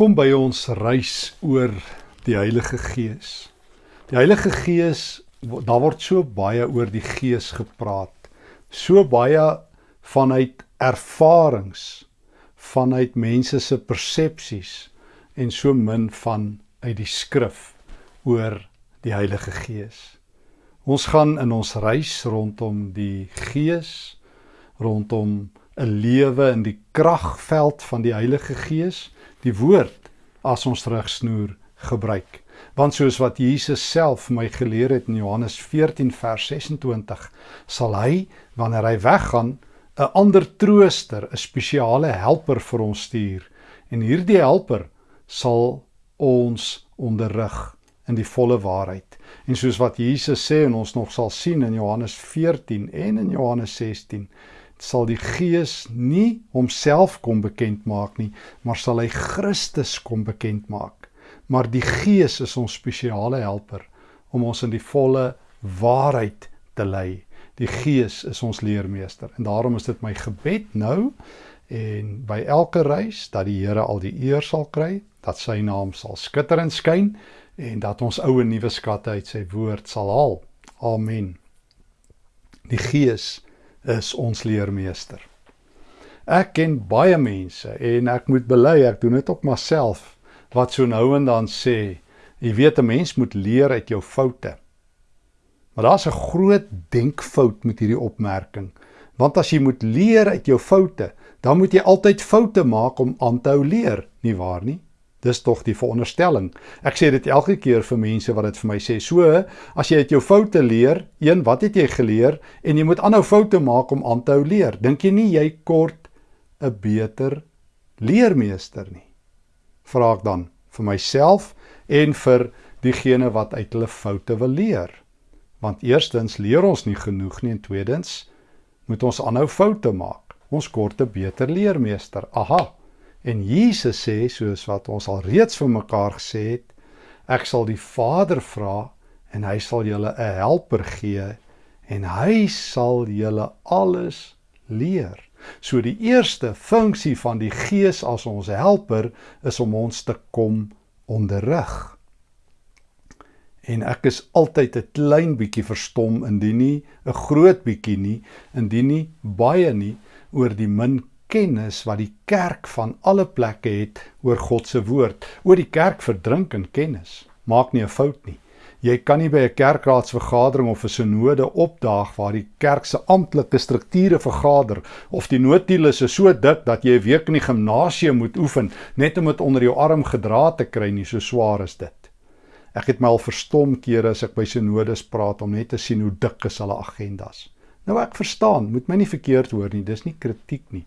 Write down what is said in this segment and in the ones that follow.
Welkom by ons reis oor die Heilige Gees. Die Heilige Gees, daar word so baie oor die Gees gepraat. So baie vanuit ervarings, vanuit mense se persepsies en so min van uit die skrif oor die Heilige Gees. Ons gaan in ons reis rondom die Gees, rondom 'n lewe in die kragveld van die Heilige Gees die woord as ons terugsnoer gebruik. Want soos wat Jesus self my geleer het in Johannes 14 vers 26, sal hy wanneer hy weggaan 'n ander trooster, 'n spesiale helper vir ons stuur. En hierdie helper sal ons onderrig in die volle waarheid. En soos wat Jesus sê en ons nog sal sien in Johannes 14 en in Johannes 16, sal die Gees nie homself kom bekend maak nie, maar sal hy Christus kom bekend maak. Maar die Gees is ons spesiale helper om ons in die volle waarheid te lei. Die Gees is ons leermeester en daarom is dit my gebed nou en by elke reis dat die Here al die eer sal kry, dat sy naam sal skitter en skyn en dat ons ou en nuwe skatte uit sy woord sal haal. Amen. Die Gees is ons leermeester. Ek ken baie mense en ek moet bely ek doen dit op myself wat so nou en dan sê, jy weet 'n mens moet leer uit jou foute. Maar daar's 'n groot denkfout met hierdie opmerking. Want as jy moet leer uit jou foute, dan moet jy altyd foute maak om aan te hou leer, nie waar nie? Dis tog die veronderstelling. Ek sê dit elke keer vir mense wat dit vir my sê. So, as jy uit jou foute leer, een, wat het jy geleer en jy moet aanhou foute maak om aan te hou leer. Dink jy nie jy kort 'n beter leermeester nie? Vra ek dan vir myself en vir diegene wat uit hulle foute wil leer. Want eerstens leer ons nie genoeg nie en tweedens moet ons aanhou foute maak. Ons kort 'n beter leermeester. Aha. En Jesus sê soos wat ons al reeds vir mekaar gesê het, ek sal die Vader vra en hy sal julle 'n helper gee en hy sal julle alles leer. So die eerste funksie van die Gees as ons helper is om ons te kom onderrig. En ek is altyd 'n klein bietjie verstom indien nie 'n groot bietjie nie, indien nie baie nie oor die min kennis wat die kerk van alle plekke het oor God se woord. Oor die kerk verdrink in kennis. Maak nie 'n fout nie. Jy kan nie by 'n kerkraadsvergadering of 'n sinode opdaag waar die kerk se amptelike strukture vergader of die notules is so dik dat jy 'n week in die gimnasium moet oefen net om dit onder jou arm gedra te kry nie, so swaar is dit. Ek het my al verstom kere as ek by sinodes praat om net te sien hoe dik is hulle agendas. Nou ek verstaan, moet my nie verkeerd hoor nie, dis nie kritiek nie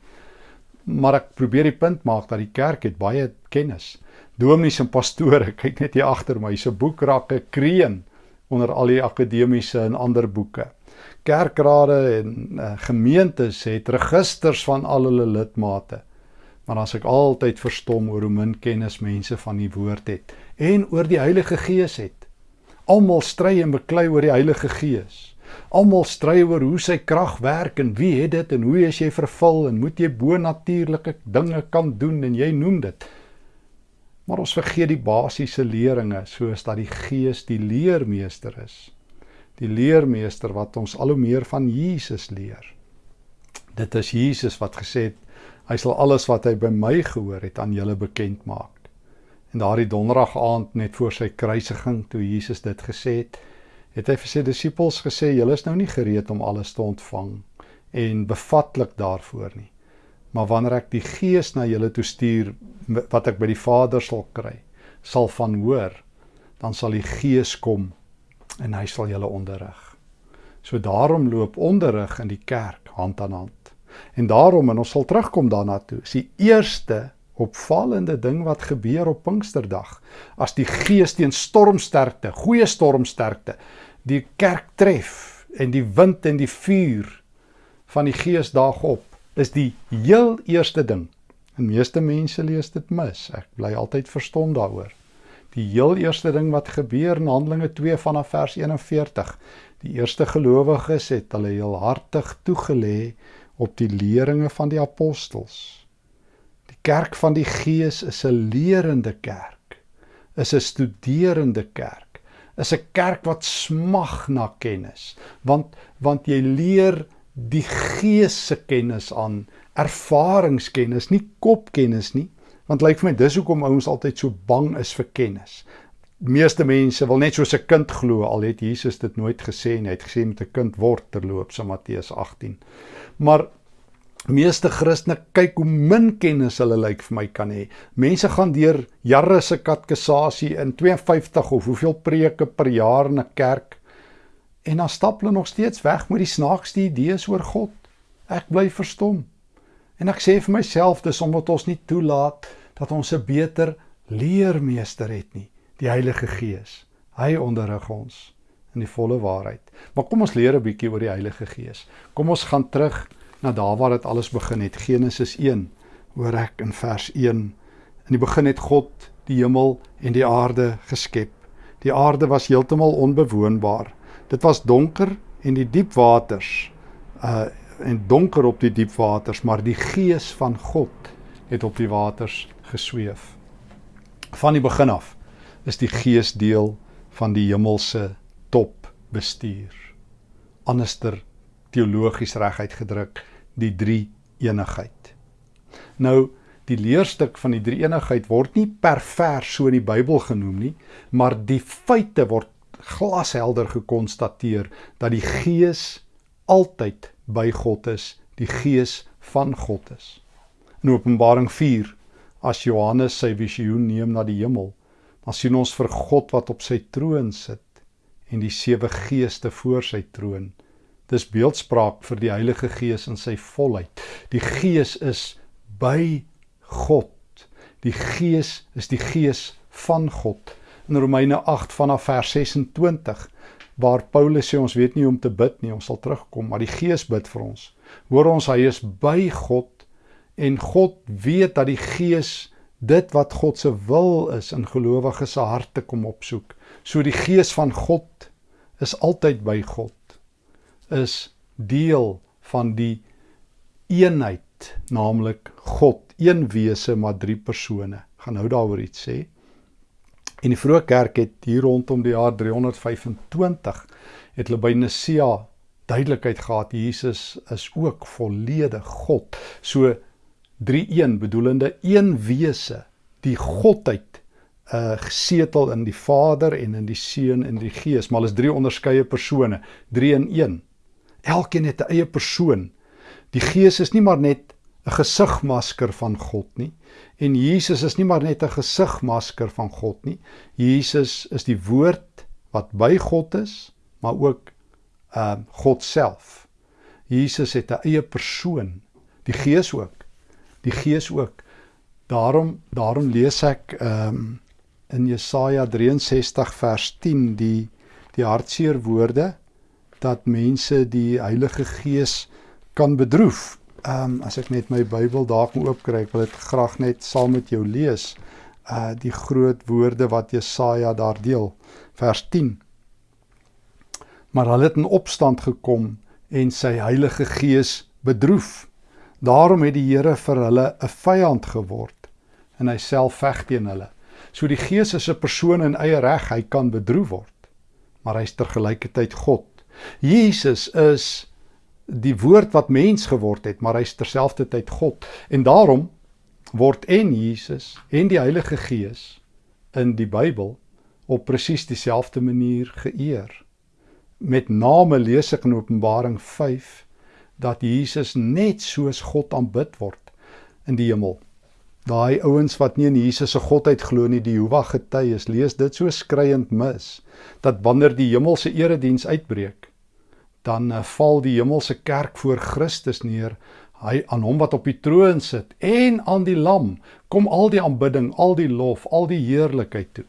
maar ek probeer die punt maak dat die kerk het baie kennis. Dominees en pastore, kyk net hier agter my, se boekrakke kreën onder al die akademiese en ander boeke. Kerkrade en uh, gemeentes het registers van al hulle lidmate. Maar as ek altyd verstom oor hoe min kennis mense van die woord het en oor die Heilige Gees het. Almal stry en beklei oor die Heilige Gees. Almal stry oor hoe sy krag werk en wie het dit en hoe is jy vervul en moet jy bonatuurlike dinge kan doen en jy noem dit. Maar ons vergeet die basiese leringe soos dat die Gees die leermeester is. Die leermeester wat ons al hoe meer van Jesus leer. Dit is Jesus wat gesê het hy sal alles wat hy by my gehoor het aan julle bekend maak. En daardie donderdag aand net voor sy kruisiging toe Jesus dit gesê het, het hy vir sy disippels gesê julle is nou nie gereed om alles te ontvang en bevatlik daarvoor nie. Maar wanneer ek die Gees na julle toe stuur wat ek by die Vader sal kry, sal van hoor, dan sal die Gees kom en hy sal julle onderrig. So daarom loop onderrig in die kerk hand aan hand. En daarom en ons sal terugkom daarna toe. Is die eerste opvallende ding wat gebeur op Pinksterdag as die Gees teen stormsterkte, goeie stormsterkte die kerk tref en die wind en die vuur van die gees daag op is die heel eerste ding. En meeste mense lees dit mis. Ek bly altyd verstom daaroor. Die heel eerste ding wat gebeur in Handelinge 2 vanaf vers 41. Die eerste gelowiges het hulle heel hartig toegelê op die leringe van die apostels. Kerk van die Gees is 'n lerende kerk. Is 'n studerende kerk. Is 'n kerk wat smag na kennis. Want want jy leer die Gees se kennis aan, ervaringskennis, nie kopkennis nie. Want lyk vir my dis hoekom ouens altyd so bang is vir kennis meeste mense wil net soos 'n kind glo al het Jesus dit nooit gesê en hy het gesê met 'n kind word terloops in Matteus 18. Maar meeste Christene kyk hoe min kennis hulle lyk vir my kan hê. Mense gaan deur jare se katkesasie in 52 of hoeveel preke per jaar in 'n kerk en dan stap hulle nog steeds weg met die snaakste idees oor God. Ek bly verstom. En ek sê vir myself dis omdat ons nie toelaat dat ons 'n beter leermeester het nie die Heilige Gees. Hy onderrig ons in die volle waarheid. Maar kom ons leer 'n bietjie oor die Heilige Gees. Kom ons gaan terug na daar waar dit alles begin het. Genesis 1 hoor ek in vers 1. In die begin het God die hemel en die aarde geskep. Die aarde was heeltemal onbewoonbaar. Dit was donker en die diep waters uh en donker op die diep waters, maar die gees van God het op die waters gesweef. Van die begin af is die gees deel van die hemelse top bestuur. Anderster teologies reguit gedruk die drie eenigheid. Nou die leerstuk van die drie eenigheid word nie per vers so in die Bybel genoem nie, maar die feite word glashelder gekonstateer dat die gees altyd by God is, die gees van God is. In Openbaring 4 as Johannes sy visioen neem na die hemel, dan sien ons vir God wat op sy troon sit en die sewe geeste voor sy troon. Dis beeldspraak vir die Heilige Gees in sy volheid. Die Gees is by God. Die Gees is die Gees van God. In Romeine 8 vanaf vers 26 waar Paulus sê ons weet nie hoe om te bid nie, ons sal terugkom, maar die Gees bid vir ons. Hoor ons hy is by God en God weet dat die Gees dit wat God se wil is in gelowiges se harte kom opsoek. So die gees van God is altyd by God. Is deel van die eenheid, naamlik God, een wese maar drie persone. Gaan nou daaroor iets sê. En die vroeë kerk het hier rondom die jaar 325 het hulle by Nisea duidelikheid gehad Jesus is ook volledig God. So 3-1 bedoelende een wese, die godheid uh gesetel in die Vader en in die Seun en die Gees, maar is drie onderskeie persone, 3 in 1. Elkeen het 'n eie persoon. Die Gees is nie maar net 'n gesigmasker van God nie en Jesus is nie maar net 'n gesigmasker van God nie. Jesus is die woord wat by God is, maar ook uh God self. Jesus het 'n eie persoon, die Gees ook die Gees ook. Daarom daarom lees ek ehm um, in Jesaja 63 vers 10 die die hartseer woorde dat mense die Heilige Gees kan bedroef. Ehm um, as ek net my Bybel daar kan oopkry, ek wil dit graag net saam met jou lees. Uh die groot woorde wat Jesaja daar deel, vers 10. Maar hulle het in opstand gekom en sy Heilige Gees bedroef. Daarom het die Here vir hulle 'n vyand geword en hy self veg teen hulle. So die Gees is 'n persoon in eie reg, hy kan bedroef word, maar hy's tergelykertyd God. Jesus is die woord wat mens geword het, maar hy's terselfdertyd God. En daarom word en Jesus en die Heilige Gees in die Bybel op presies dieselfde manier geëer. Met name lees ek in Openbaring dat Jesus net soos God aanbid word in die hemel. Daai ouens wat nie in Jesus se godheid glo nie, die Jehovah getuies, lees dit so skreiend mis dat wanneer die hemelse erediens uitbreek, dan uh, val die hemelse kerk voor Christus neer, hy aan hom wat op die troon sit en aan die lam kom al die aanbidding, al die lof, al die heerlikheid toe.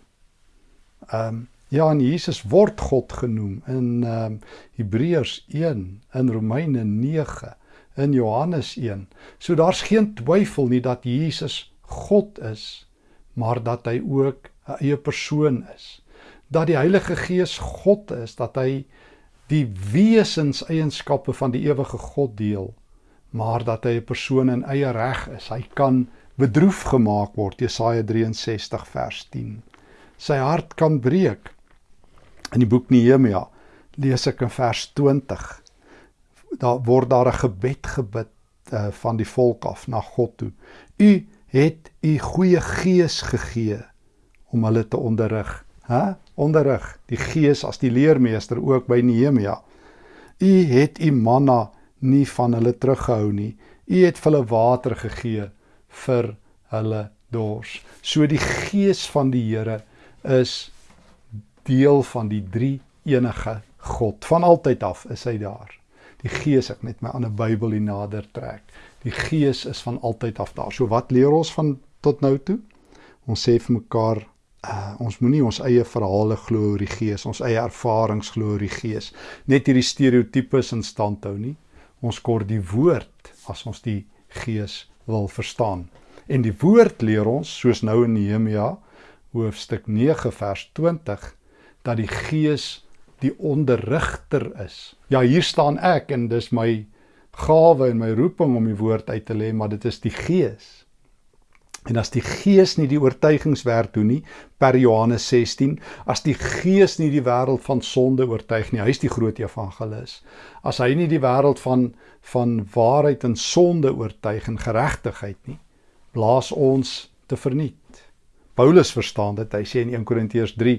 Ehm um, Ja, en Jesus word God genoem in ehm um, Hebreërs 1, in Romeine 9, in Johannes 1. So daar's geen twyfel nie dat Jesus God is, maar dat hy ook 'n eie persoon is. Dat die Heilige Gees God is, dat hy die wesenseienskappe van die ewige God deel, maar dat hy 'n persoon in eie reg is. Hy kan bedroef gemaak word, Jesaja 63 vers 10. Sy hart kan breek. In die boek Nehemia lees ek in vers 20. Daar word daar 'n gebed gebid uh, van die volk af na God toe. U het u goeie gees gegee om hulle te onderrig. Hæ? Onderrig. Die gees as die leermeester ook by Nehemia. U het u manna nie van hulle teruggehou nie. U het hulle water gegee vir hulle dors. So die gees van die Here is deel van die drie enige God. Van altyd af is hy daar. Die gees ek net my ander Bybel hier nader trek. Die gees is van altyd af daar. So wat leer ons van tot nou toe? Ons sê vir mekaar uh, ons moenie ons eie verhale glo oor die gees, ons eie ervarings glo oor die gees. Net hierdie stereotypes in stand hou nie. Ons kort die woord as ons die gees wil verstaan. En die woord leer ons soos nou in Nehemia hoofstuk 9 vers 20 dat die gees die onderrigter is. Ja, hier staan ek en dis my gawe en my roeping om die woord uit te lê, maar dit is die Gees. En as die Gees nie die oortuigingswerk doen nie, per Johannes 16, as die Gees nie die wêreld van sonde oortuig nie, hy is die groot evangelis. As hy nie die wêreld van van waarheid en sonde oortuig en geregtigheid nie, blaas ons te verniet. Paulus verstaan dit. Hy sê in 1 Korintiërs 3,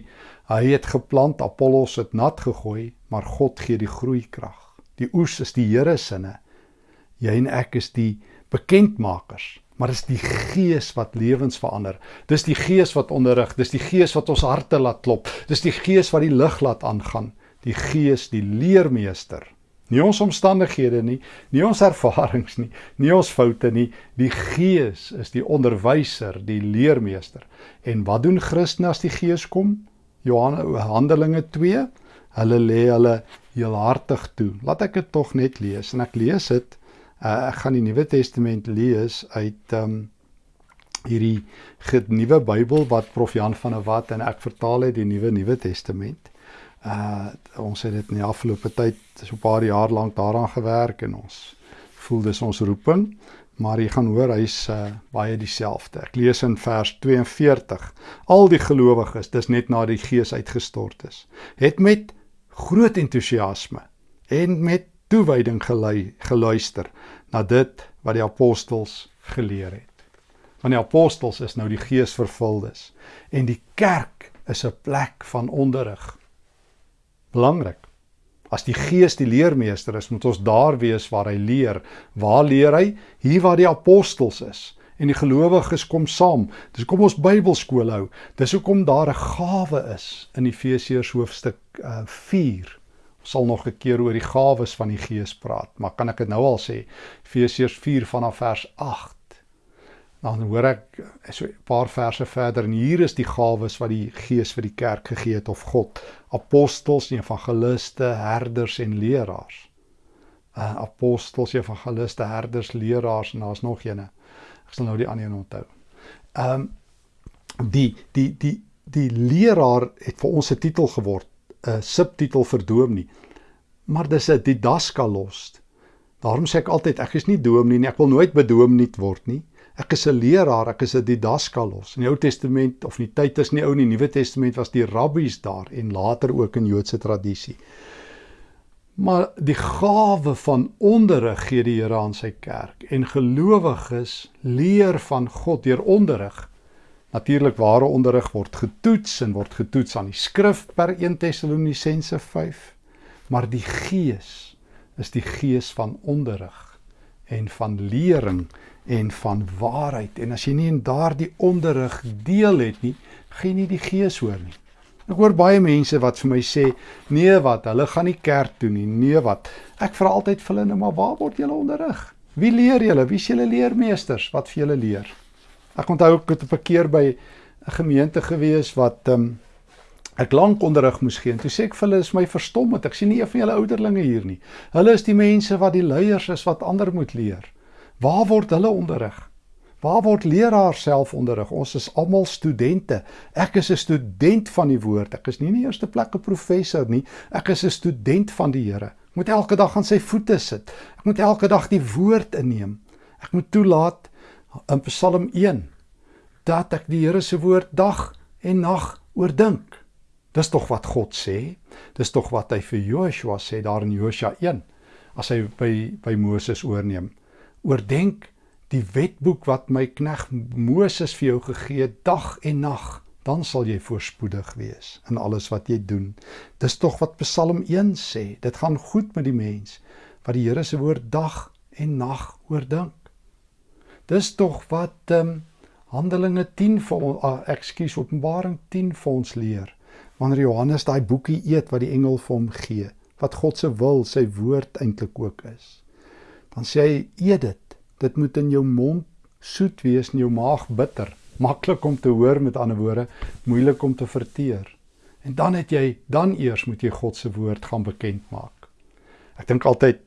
hy het geplant, Apollos het nat gegooi, maar God gee die groeikrag. Die oes is die Here sinne. Jy en ek is die bekendmakers, maar dis die Gees wat lewens verander. Dis die Gees wat onderrig, dis die Gees wat ons harte laat klop. Dis die Gees wat die lig laat aangaan. Die Gees, die leermeester. Nie ons omstandighede nie, nie ons ervarings nie, nie ons foute nie. Die Gees is die onderwyser, die leermeester. En wat doen Christene as die Gees kom? Johannes Handelinge 2. Hulle lê hulle heelhartig toe. Laat ek dit tog net lees en ek lees dit Uh, ek gaan die Nuwe Testament lees uit ehm um, hierdie nuwe Bybel wat Prof Jan van der Walt en ek vertaal het die Nuwe Nuwe Testament. Uh ons het dit in die afgelope tyd so 'n paar jaar lank daaraan gewerk en ons voel dis ons roeping, maar jy gaan hoor hy's uh, baie dieselfde. Ek lees in vers 42. Al die gelowiges, dis net na die Gees uitgestort is, het met groot entoesiasme en met toewyding geluister na dit wat die apostels geleer het. Want die apostels is nou die geesvervuldes en die kerk is 'n plek van onderrig. Belangrik. As die gees die leermeester is, moet ons daar wees waar hy leer. Waar leer hy? Hier waar die apostels is en die gelowiges kom saam. Dis kom ons Bybelskool hou. Dis hoekom daar 'n gawe is in Efesiërs hoofstuk uh, 4 sal nog 'n keer oor die gawes van die Gees praat, maar kan ek dit nou al sê? Efesiërs 4 vanaf vers 8. Dan hoor ek so 'n paar verse verder en hier is die gawes wat die Gees vir die kerk gegee het of God, apostels, evangeliste, herders en leraars. Uh apostels, evangeliste, herders, leraars en daar's nog eene. Ek sal nou die ander een onthou. Ehm um, die die die die leraar het vir ons 'n titel geword 'n subtitel vir doom nie. Maar dis 'n didaskalos. Daarom sê ek altyd ek is nie doom nie, ek wil nooit bedoom nie word nie. Ek is 'n leraar, ek is 'n didaskalos. In die Ou Testament of in die tyd is nie ou in die Nuwe Testament was die rabbies daar en later ook in Joodse tradisie. Maar die gawe van onderrig gee die Here aan sy kerk en gelowiges leer van God deur onderrig. Natuurlik ware onderrig word getoets en word getoets aan die skrif per 1 Tessalonisense 5. Maar die Gees is die gees van onderrig en van lering en van waarheid. En as jy nie in daardie onderrig deel het nie, gaan jy nie die Gees hoor nie. Ek hoor baie mense wat vir my sê, nee wat, hulle gaan nie kerk toe nie. Nee wat. Ek vra altyd vir hulle, nou, maar waar word julle onderrig? Wie leer julle? Wie is julle leermeesters wat vir julle leer? Ek onthou ek het op 'n keer by 'n gemeente gewees wat ehm um, ek lank onderrig moes gee. Toe sê ek vir hulle is my verstom want ek sien nie een van julle ouderlinge hier nie. Hulle is die mense wat die leiers is wat ander moet leer. Waar word hulle onderrig? Waar word leraars self onderrig? Ons is almal studente. Ek is 'n student van die woord. Ek is nie in die eerste plek 'n professor nie. Ek is 'n student van die Here. Ek moet elke dag aan sy voete sit. Ek moet elke dag die woord inneem. Ek moet toelaat in Psalm 1 dat ek die Here se woord dag en nag oordink. Dis tog wat God sê. Dis tog wat hy vir Joshua sê daar in Josua 1 as hy by by Moses oorneem. Oordenk die wetboek wat my knegg Moses vir jou gegee het dag en nag dan sal jy voorspoedig wees in alles wat jy doen. Dis tog wat Psalm 1 sê. Dit gaan goed met die mens wat die Here se woord dag en nag oordink. Dis tog wat ehm um, Handelinge 10 vir ons uh, ekskuus Openbaring 10 vir ons leer. Wanneer Johannes daai boekie eet wat die engel vir hom gee, wat God se wil, sy woord eintlik ook is. Dan sê hy eet dit. Dit moet in jou mond soet wees en jou maag bitter maklik om te hoor met ander woorde, moeilik om te verteer. En dan het jy dan eers moet jy God se woord gaan bekend maak. Ek dink altyd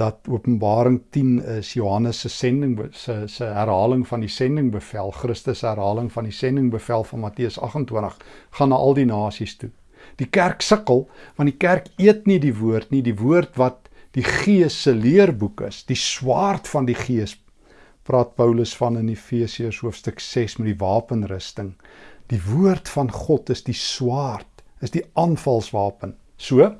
dat Openbaring 10 is Johannes se sending se se herhaling van die sendingbevel, Christus se herhaling van die sendingbevel van Matteus 28 gaan na al die nasies toe. Die kerk sukkel want die kerk eet nie die woord nie, die woord wat die Gees se leerboek is, die swaard van die Gees praat Paulus van in Efesiërs hoofstuk 6 met die wapenrusting. Die woord van God is die swaard, is die aanvalswapen. So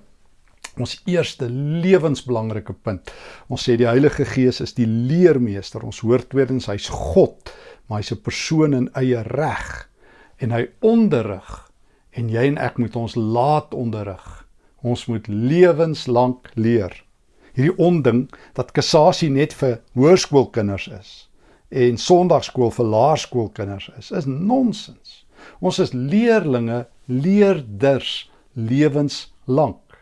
ons eerste lewensbelangrike punt. Ons sê die Heilige Gees is die leermeester. Ons hoor tweedens hy's God, maar hy's 'n persoon in eie reg en hy onderrig en jy en ek moet ons laat onderrig. Ons moet lewenslank leer hierdie onding dat kassasie net vir hoërskoolkinders is en sonndagskool vir laerskoolkinders is, is nonsens. Ons is leerlinge, leerders lewenslank.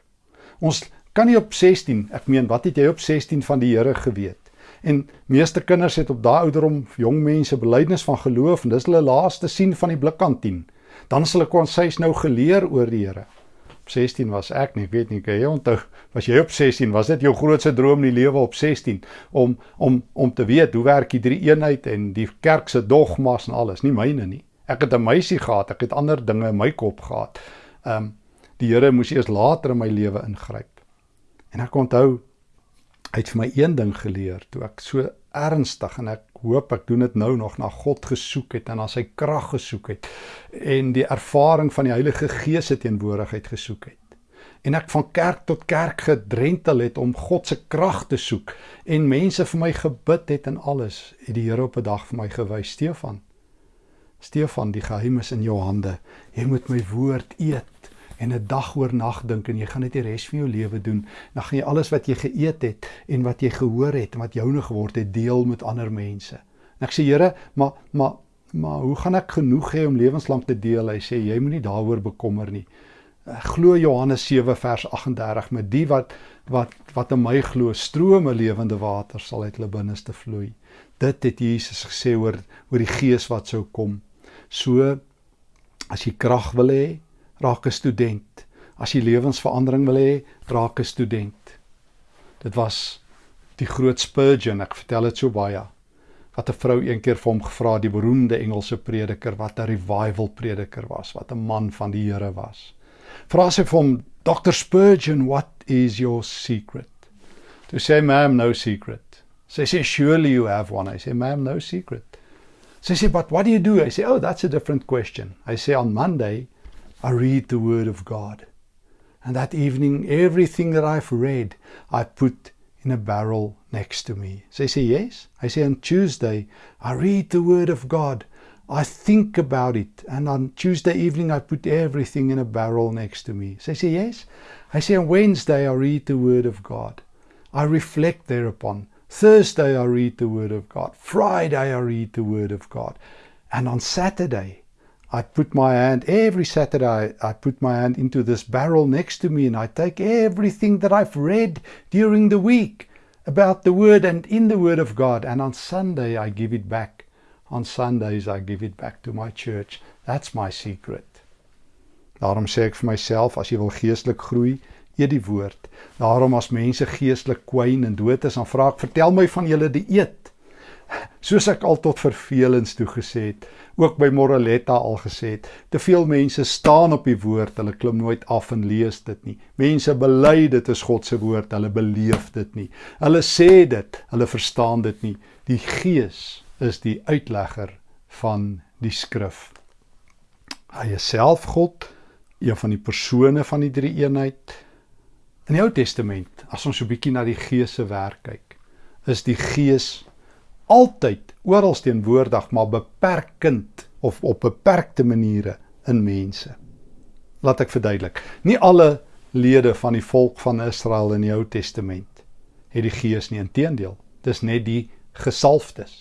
Ons kan nie op 16, ek meen, wat het jy op 16 van die Here geweet? En meeste kinders het op daai ouderdom jong mense belydenis van geloof en dis hulle laaste sien van die blikkantien. Dan sal ek ons sês nou geleer oor die Here. 16 was ek nie, ek weet nie, kan jy onthou, was jy op 16, was dit jou grootste droom in die lewe op 16 om om om te weet hoe werk die drie eenheid en die kerk se dogmas en alles, nie myne nie. Ek het 'n meisie gehad, ek het ander dinge in my kop gehad. Ehm um, die Here moes eers later in my lewe ingryp. En ek onthou hy het vir my een ding geleer toe ek so ernstig en ek hoop ek doen dit nou nog na God gesoek het en na sy krag gesoek het en die ervaring van die Heilige Gees se teenwoordigheid gesoek het. En ek van kerk tot kerk gedrentel het om God se krag te soek en mense vir my gebid het en alles het die Here op 'n dag vir my gewys Stefan. Stefan, die geheim is in jou hande. Jy moet my woord eet en 'n dag oor nag dink en jy gaan dit die res van jou lewe doen. Dan gaan jy alles wat jy geëet het en wat jy gehoor het en wat joune geword het deel met ander mense. En ek sê Here, maar maar maar hoe gaan ek genoeg hê om lewenslank te deel? Hy sê jy moenie daaroor bekommer nie. Glo Johannes 7 vers 38 met die wat wat wat in my glo strome lewende water sal uit hulle binneste vloei. Dit het Jesus gesê oor oor die gees wat sou kom. So as jy krag wil hê, raak 'n student. As jy lewensverandering wil hê, raak 'n student. Dit was die groot Spurgeon, ek vertel dit so baie. Wat 'n vrou eendag vir hom gevra, die beroemde Engelse prediker wat 'n revival prediker was, wat 'n man van die Here was. Vra sy vir hom, Dr Spurgeon, what is your secret? To say, ma'am, no secret. Sy sê, surely you have one. I say, ma'am, no secret. Sy sê, but what do you do? I say, oh, that's a different question. I say, on Monday, I read the Word of God. And that evening, everything that I've read, I put in a barrel next to me. So they say, Yes. I say, On Tuesday, I read the Word of God. I think about it. And on Tuesday evening, I put everything in a barrel next to me. So they say, Yes. I say, On Wednesday, I read the Word of God. I reflect thereupon. Thursday, I read the Word of God. Friday, I read the Word of God. And on Saturday, I put my hand every Saturday, I put my hand into this barrel next to me and I take everything that I've read during the week about the Word and in the Word of God. And on Sunday, I give it back. On Sundays, I give it back to my church. That's my secret. Daarom sê ek vir myself, as jy wil geestelik groei, eet die woord. Daarom as mense geestelik kwyn en dood is, dan vra ek, vertel my van julle die eet. Soos ek al tot vervelings toe gesê het, ook by Moraletta al gesê het, te veel mense staan op die woord, hulle klim nooit af en lees dit nie. Mense bely dit is God se woord, hulle beleef dit nie. Hulle sê dit, hulle verstaan dit nie. Die Gees is die uitlegger van die skrif. Hy is self God, een van die persone van die drie eenheid. In die Ou Testament, as ons so 'n bietjie na die Gees se werk kyk, is die Gees altyd oral teenwoordig, maar beperkend of op beperkte maniere in mense. Laat ek verduidelik. Nie alle lede van die volk van Israel in die Ou Testament het die Gees nie, inteendeel. Dis net die gesalfdes.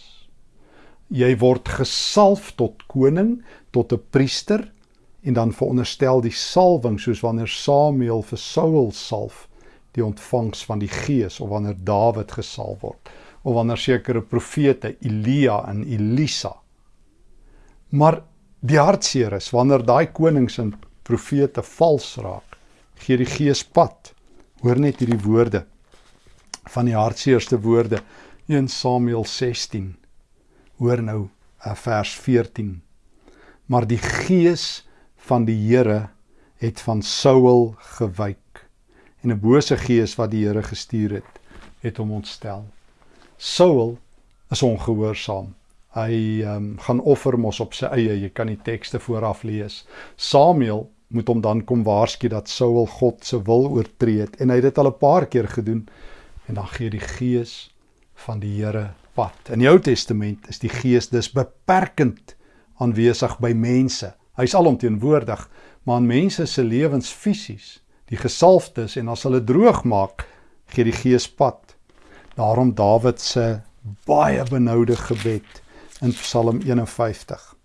Jy word gesalf tot koning, tot 'n priester en dan veronderstel die salwing soos wanneer Samuel vir Saul salf, die ontvangs van die Gees of wanneer Dawid gesalf word of wanneer sekere profete Elia en Elisa. Maar die hartseer is wanneer daai konings en profete vals raak, gee die Gees pad. Hoor net hierdie woorde van die hartseerste woorde 1 Samuel 16. Hoor nou eh, vers 14. Maar die Gees van die Here het van Saul gewyk en 'n bose gees wat die Here gestuur het, het hom ontstel. Saul is ongehoorsaam. Hy um, gaan offer mos op sy eie. Jy kan die tekste vooraf lees. Samuel moet hom dan kom waarsku dat Saul God se wil oortree het en hy het dit al 'n paar keer gedoen en dan gee die gees van die Here pad. In die Ou Testament is die gees dus beperkend aanwesig by mense. Hy's alomteenwoordig, maar in mense se lewens fisies, die gesalfdes en as hulle droog maak, gee die gees pad. Daarom Dawid se baie benoude gebed in Psalm 51.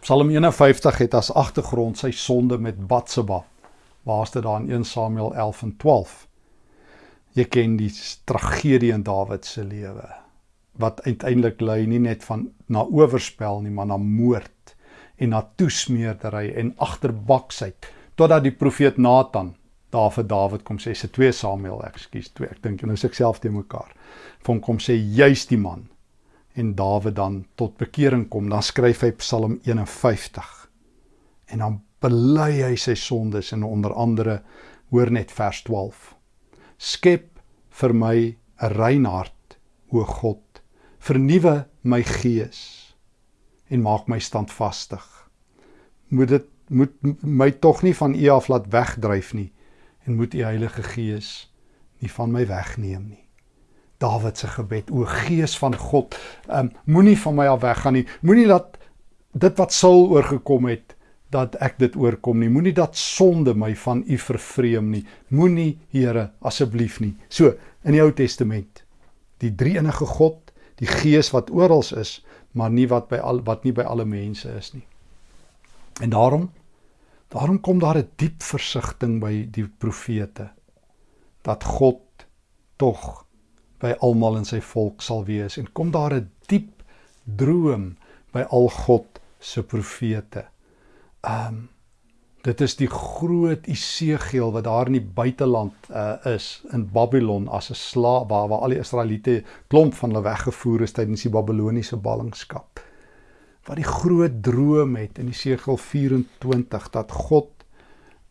Psalm 51 het as agtergrond sy sonde met Batseba. Waar's dit daar in 1 Samuel 11 en 12? Jy ken die tragedie in Dawid se lewe wat uiteindelik lei nie net van na oorspel nie, maar na moord en na toesmeerdery en agterbaksheid totdat die profeet Nathan daar vir Dawid kom sê se 2 Samuel, ekskuus, 2. Ek dink nou is ek self te mekaar. Van kom sê juis die man en Dawid dan tot bekering kom, dan skryf hy Psalm 51. En dan bely hy sy sondes en onder andere hoor net vers 12. Skep vir my 'n rein hart, o God. Vernuwe my gees en maak my standvastig. Moet dit moet my tog nie van U af laat wegdryf nie en moet u Heilige Gees nie van my wegneem nie. Dawid se gebed, o Gees van God, um, moenie van my af weggaan nie. Moenie dat dit wat Saul oorgekom het, dat ek dit oorkom nie. Moenie dat sonde my van u vervreem nie. Moenie, Here, asseblief nie. So, in die Ou Testament, die drie-enige God, die Gees wat oral is, maar nie wat by al wat nie by alle mense is nie. En daarom Daarom kom daar 'n diep versigtiging by die profete dat God tog by almal in sy volk sal wees en kom daar 'n diep droom by al God se profete. Um dit is die groot Isegiel wat daar in die buiteland uh, is in Babylon as 'n slaaf waar, waar al die Israeliete klomp van hulle weggevoer is tydens die Babiloniese ballingskap wat die groot droom het in Jesegiel 24 dat God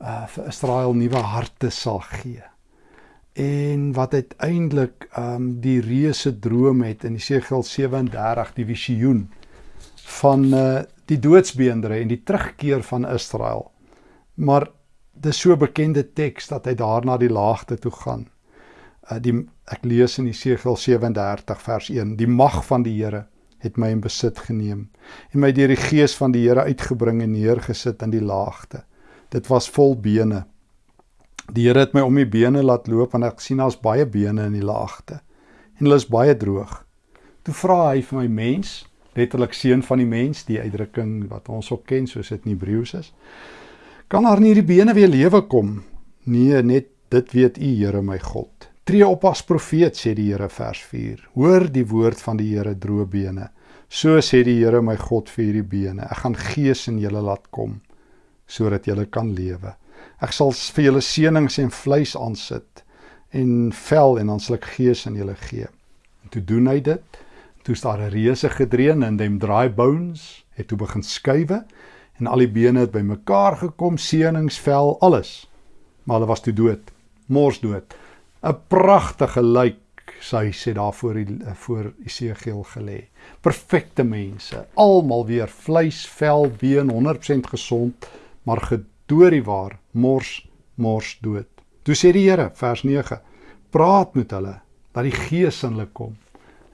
uh vir Israel nuwe harte sal gee. En wat uiteindelik um die reuse droom het in Jesegiel 37 die visioen van uh die doodsbeendere en die terugkeer van Israel. Maar dis so bekende teks dat hy daarna die laagte toe gaan. Uh die ek lees in Jesegiel 37 vers 1 die mag van die Here het my in besit geneem en my deur die gees van die Here uitgebring en neergesit in die laagte. Dit was vol bene. Die Here het my om die bene laat loop en ek sien daar's baie bene in die laagte en hulle is baie droog. Toe vra hy vir my mens, letterlik seun van die mens, die uitdrukking wat ons ook ken soos dit in Hebreëus is. Kan daar nie die bene weer lewe kom? Nee, net dit weet U, Here my God. Tree op as profeet sê die Here vers 4. Hoor die woord van die Here droë bene. So sê die Here my God vir hierdie bene. Ek gaan gees in julle laat kom sodat julle kan lewe. Ek sal vir julle seënings en vleis aansit en vel en dan sal ek gees in julle gee. En toe doen hy dit. Toe is daar 'n reuse gedreun en them dry bones het toe begin skuwe en al die bene het bymekaar gekom, seëningsvel, alles. Maar hulle was toe dood, mors dood. 'n Pragtige lijk sy sê daar voor die voor Isegiel gelê. Perfekte mense, almal weer vleis, vel, been 100% gesond, maar gedoorie waar mors mors dood. Toe sê die Here vers 9: Praat met hulle dat die gees in hulle kom.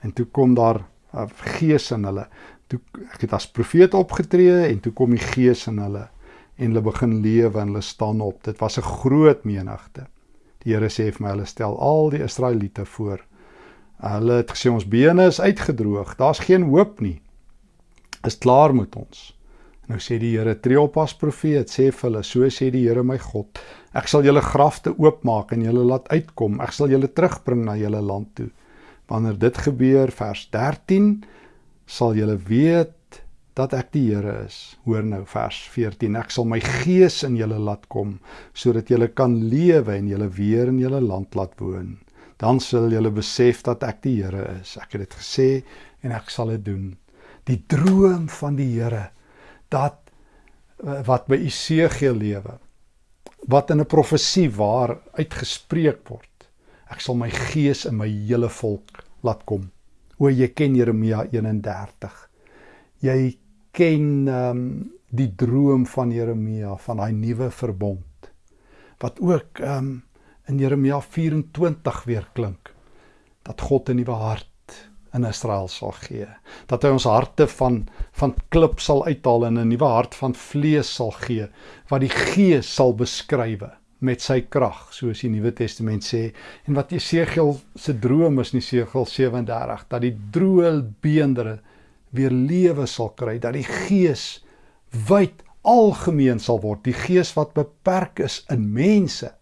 En toe kom daar 'n gees in hulle. Toe ek het as profeet opgetree en toe kom die gees in hulle en hulle begin lewe en hulle staan op. Dit was 'n groot menigte. Die Here sê vir my hulle stel al die Israeliete voor. Hulle het gesê ons bene is uitgedroog. Daar's geen hoop nie. Is klaar met ons. Nou sê die Here tree op as profeet, sê vir hulle, so sê die Here my God, ek sal julle grafte oopmaak en julle laat uitkom. Ek sal julle terugbring na julle land toe. Wanneer dit gebeur, vers 13, sal julle weet dat ek die Here is. Hoor nou vers 14. Ek sal my gees in julle laat kom sodat julle kan lewe en julle weer in julle land laat woon. Dan sal julle besef dat ek die Here is. Ek het dit gesê en ek sal dit doen. Die droom van die Here dat eh, wat by Isegiel lewe wat in 'n profesie waar uitgespreek word ek sal my gees in my hele volk laat kom o jy ken Jeremia 31 jy ken um, die droom van Jeremia van daai nuwe verbond wat ook um, in Jeremia 24 weer klink dat God 'n nuwe hart in Israel sal gee. Dat hy ons harte van van klip sal uithaal en 'n nuwe hart van vlees sal gee wat die Gees sal beskrywe met sy krag, soos die Nuwe Testament sê. En wat Jesegiel se droom is in Jesegiel 37 dat die droë beendere weer lewe sal kry, dat die Gees wyd algemeen sal word, die Gees wat beperk is in mense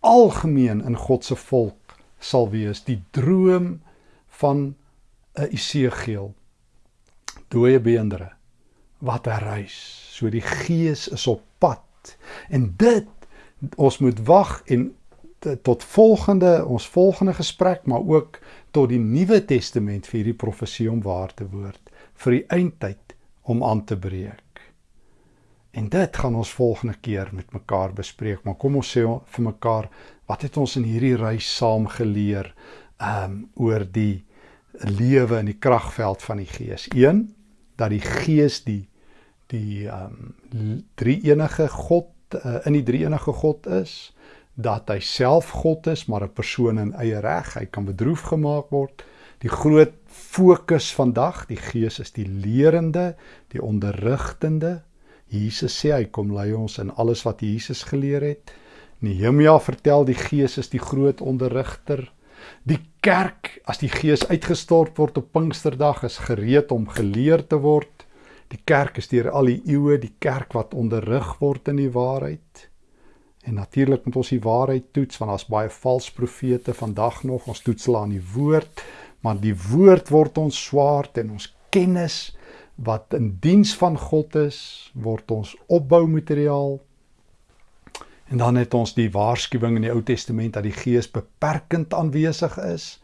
algemeen in God se volk sal wees die droom van 'n Isegiel dooie beendere wat herrys. So die gees is op pad. En dit ons moet wag en tot volgende ons volgende gesprek maar ook tot die Nuwe Testament vir hierdie profesie om waar te word vir die eindtyd om aan te breek. En dit gaan ons volgende keer met mekaar bespreek, maar kom ons sê vir mekaar wat het ons in hierdie reis saam geleer um oor die lewe in die kragveld van die Gees. 1 dat die Gees die die ehm um, drie enige God uh, in die drie enige God is, dat hy self God is, maar 'n persoon in eie reg, hy kan bedroef gemaak word. Die groot fokus vandag, die Gees is die lerende, die onderrigtende. Jesus sê hy kom lei ons in alles wat Jesus geleer het. Nehemia vertel die Gees is die groot onderrigter. Die kerk as die gees uitgestort word op Pinksterdag is gereed om geleer te word. Die kerk is deur al die eeue die kerk wat onderrig word in die waarheid. En natuurlik moet ons die waarheid toets want daar's baie valse profete vandag nog. Ons toets hulle aan die woord, maar die woord word ons swaard en ons kennis wat in diens van God is, word ons opboumateriaal En dan het ons die waarskuwing in die Ou Testament dat die Gees beperkend aanwesig is,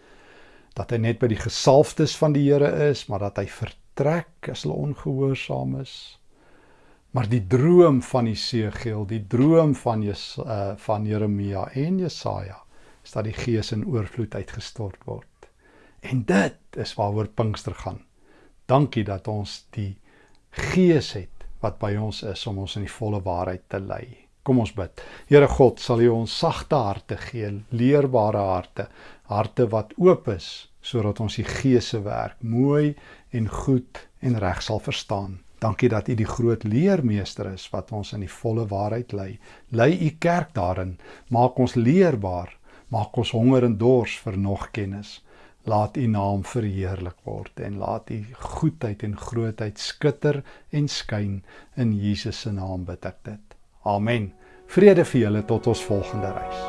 dat hy net by die gesalfdes van die Here is, maar dat hy vertrek as hulle ongehoorsaam is. Maar die droom van Jesegiel, die droom van Jes uh, van Jeremia en Jesaja, is dat die Gees in oorvloed uitgestort word. En dit is waaroor Pinkster gaan. Dankie dat ons die Gees het wat by ons is om ons in die volle waarheid te lei. Kom ons bid. Here God, sal U ons sagte harte gee, leerbare harte, harte wat oop is sodat ons die Gees se werk mooi en goed en reg sal verstaan. Dankie dat U die groot leermeester is wat ons in die volle waarheid lei. Lei U kerk daarin, maak ons leerbaar, maak ons honger en dors vir nog kennis. Laat U naam verheerlik word en laat U goedheid en grootheid skitter en skyn in Jesus se naam bid ek dit. Amen. Vrede vir julle tot ons volgende reis.